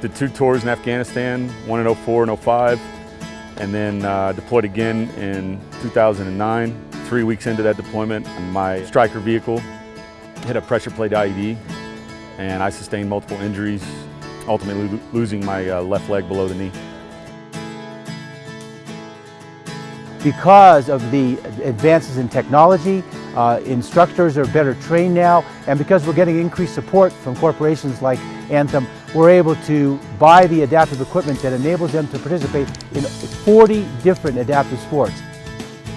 Did two tours in Afghanistan, one in 04 and 05, and then uh, deployed again in 2009. Three weeks into that deployment, my Stryker vehicle hit a pressure plate IED, and I sustained multiple injuries, ultimately lo losing my uh, left leg below the knee. Because of the advances in technology, uh, instructors are better trained now, and because we're getting increased support from corporations like Anthem, we're able to buy the adaptive equipment that enables them to participate in 40 different adaptive sports.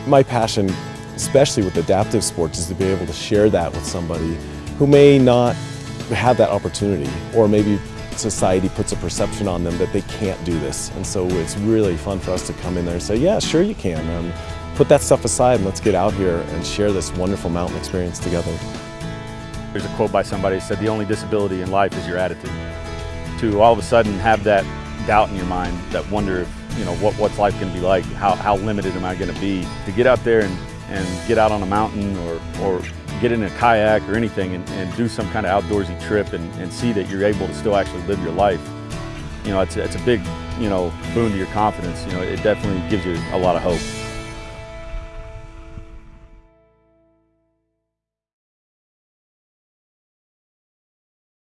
My passion, especially with adaptive sports, is to be able to share that with somebody who may not have that opportunity, or maybe society puts a perception on them that they can't do this. And so it's really fun for us to come in there and say, yeah, sure you can. Um, put that stuff aside and let's get out here and share this wonderful mountain experience together. There's a quote by somebody that said, the only disability in life is your attitude. To all of a sudden have that doubt in your mind, that wonder if, you know, what, what's life going to be like, how, how limited am I going to be, to get out there and, and get out on a mountain or, or get in a kayak or anything and, and do some kind of outdoorsy trip and, and see that you're able to still actually live your life, you know, it's, it's a big, you know, boon to your confidence. You know, it definitely gives you a lot of hope.